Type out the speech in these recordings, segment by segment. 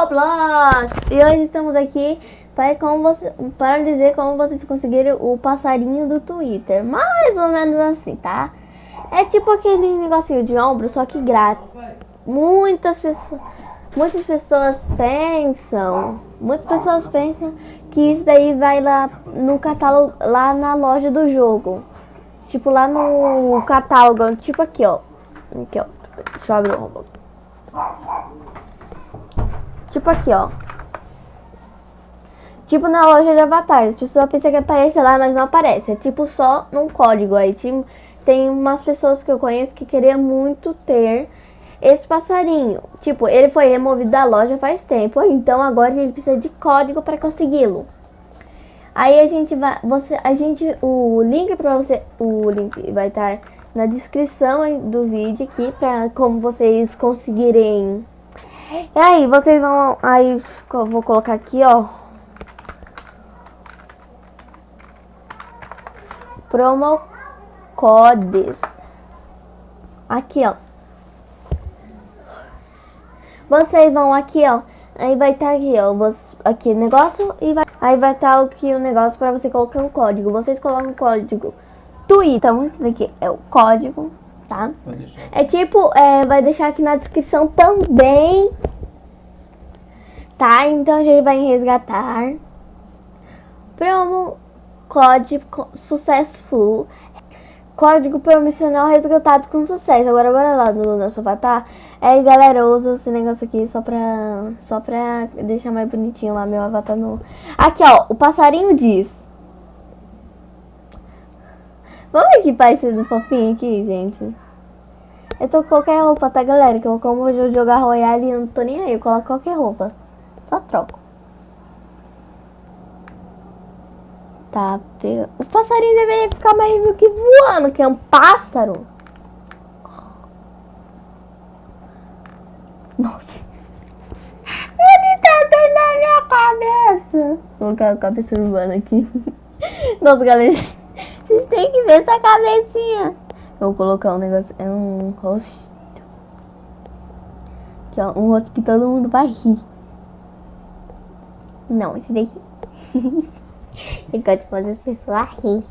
Roblox! E hoje estamos aqui para, como você, para dizer como vocês conseguiram o passarinho do Twitter. Mais ou menos assim, tá? É tipo aquele negocinho de ombro, só que grátis. Muitas pessoas, muitas pessoas pensam, muitas pessoas pensam que isso daí vai lá no catálogo, lá na loja do jogo. Tipo lá no catálogo, tipo aqui, ó. Aqui, ó. Deixa eu abrir o Roblox. Tipo aqui, ó. Tipo na loja de avatar. As pessoas pensam que aparece lá, mas não aparece. É tipo só num código. Aí tem umas pessoas que eu conheço que queriam muito ter esse passarinho. Tipo, ele foi removido da loja faz tempo. Então agora ele precisa de código para consegui-lo. Aí a gente vai, você, a gente, o link para você, o link vai estar na descrição do vídeo aqui para como vocês conseguirem e aí, vocês vão... Aí, vou colocar aqui, ó. Promo codes. Aqui, ó. Vocês vão aqui, ó. Aí vai estar tá aqui, ó. Aqui negócio e vai... Aí vai estar tá aqui o negócio para você colocar o código. Vocês colocam o código Twitter. Então, esse daqui é o código tá? É tipo, é, vai deixar aqui na descrição também, tá? Então a gente vai resgatar promo código successful código promocional resgatado com sucesso. Agora bora lá no nosso avatar. É, galera, usa esse negócio aqui só pra, só pra deixar mais bonitinho lá meu avatar no... Aqui, ó, o passarinho diz. Vamos equipar esse do fofinho aqui, gente. Eu tô com qualquer roupa, tá, galera? Que eu como vou jogar Royale e não tô nem aí. Eu coloco qualquer roupa. Só troco. Tá, pega... O passarinho deveria ficar mais do que voando, que é um pássaro. Nossa. Ele tá dentro da minha cabeça. Vou colocar a cabeça urbana aqui. Nossa, galera. Vocês têm que ver essa cabecinha. Vou colocar um negócio. É um rosto. Aqui, ó. Um rosto que todo mundo vai rir. Não, esse daqui. Eu gosto de fazer as pessoas rir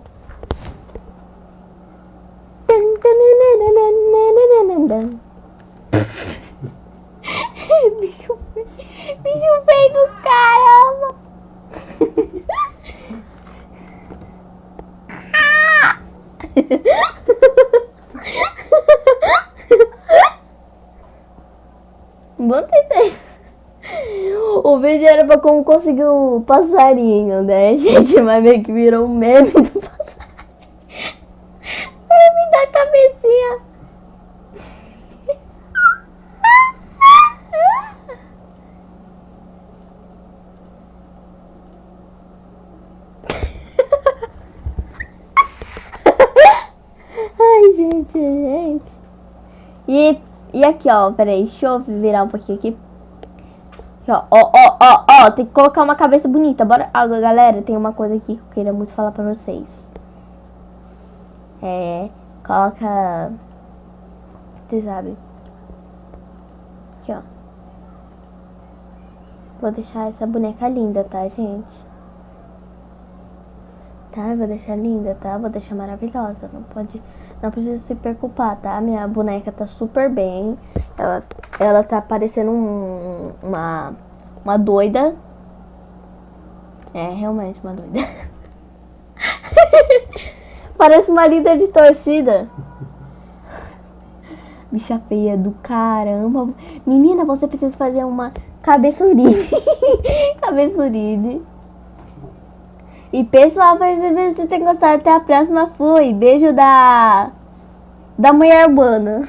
bicho feio do caramba. Vamos tentar. O vídeo era pra como conseguir o passarinho, né, gente? Mas meio que virou um meme do passarinho. Meme da cabecinha. Gente, gente. E, e aqui, ó, peraí, deixa eu virar um pouquinho aqui. Ó, ó, ó, ó, tem que colocar uma cabeça bonita. Bora, ah, galera, tem uma coisa aqui que eu queria muito falar pra vocês. É, coloca... Vocês sabem. Aqui, ó. Vou deixar essa boneca linda, tá, gente? Tá, vou deixar linda, tá? Vou deixar maravilhosa. Não pode... Não precisa se preocupar, tá? Minha boneca tá super bem. Ela, ela tá parecendo um, uma, uma doida. É, realmente uma doida. Parece uma líder de torcida. Bicha feia do caramba. Menina, você precisa fazer uma cabeçuride. cabeçuride. E pessoal, espero que você tenha gostado. Até a próxima. Fui. Beijo da... Da mulher urbana.